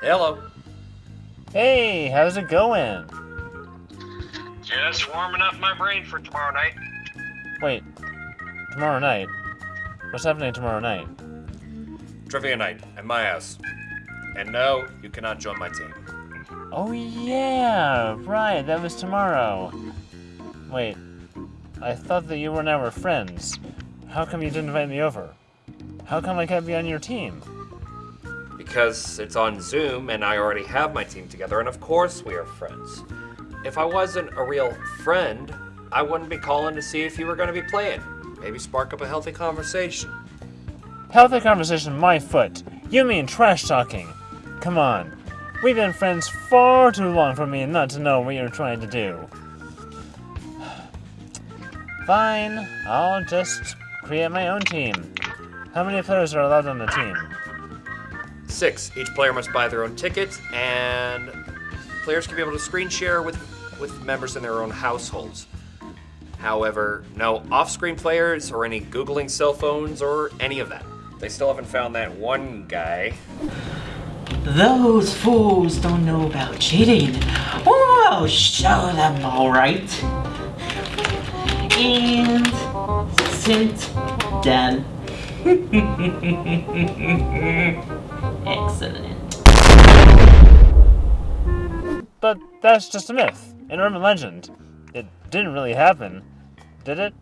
Hello. Hey, how's it going? Just warming up my brain for tomorrow night. Wait, tomorrow night? What's happening tomorrow night? Trivia night at my house. And no, you cannot join my team. Oh yeah, right, that was tomorrow. Wait, I thought that you and I were friends. How come you didn't invite me over? How come I can't be on your team? Because it's on Zoom and I already have my team together, and of course we are friends. If I wasn't a real friend, I wouldn't be calling to see if you were going to be playing. Maybe spark up a healthy conversation. Healthy conversation, my foot. You mean trash talking. Come on. We've been friends far too long for me not to know what you're trying to do. Fine, I'll just create my own team. How many players are allowed on the team? Six, each player must buy their own ticket, and players can be able to screen share with, with members in their own households. However, no off screen players or any Googling cell phones or any of that. They still haven't found that one guy. Those fools don't know about cheating. Oh, I'll show them, alright. And sent done. Excellent. But that's just a myth, an urban legend. It didn't really happen, did it?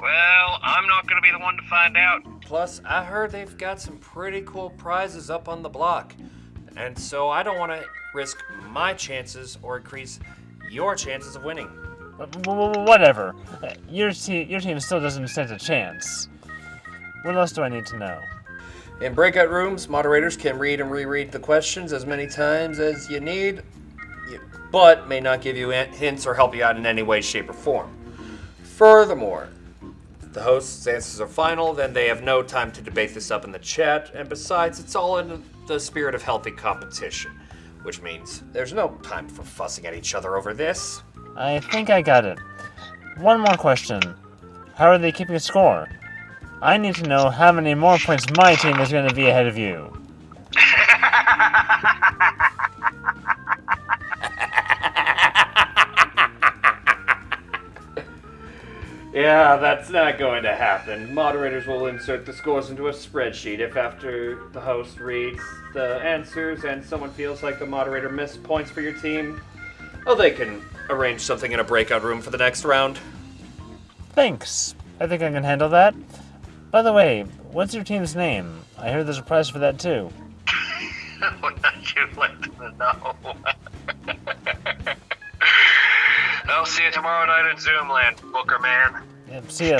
Well, I'm not gonna be the one to find out. Plus, I heard they've got some pretty cool prizes up on the block. And so I don't want to risk my chances or increase your chances of winning. Whatever. Your, te- your team still doesn't stand a chance. What else do I need to know? In breakout rooms, moderators can read and reread the questions as many times as you need, but may not give you hints or help you out in any way, shape, or form. Furthermore, the host's answers are final, then they have no time to debate this up in the chat, and besides, it's all in the spirit of healthy competition, which means there's no time for fussing at each other over this. I think I got it. One more question. How are they keeping score? I need to know how many more points my team is going to be ahead of you. Yeah, that's not going to happen. Moderators will insert the scores into a spreadsheet if after the host reads the answers and someone feels like the moderator missed points for your team, oh, they can arrange something in a breakout room for the next round. Thanks. I think I can handle that. By the way, what's your team's name? I heard there's a prize for that too. Would you like to know? I'll see you tomorrow night at Zoomland, Booker man. Yeah, see ya.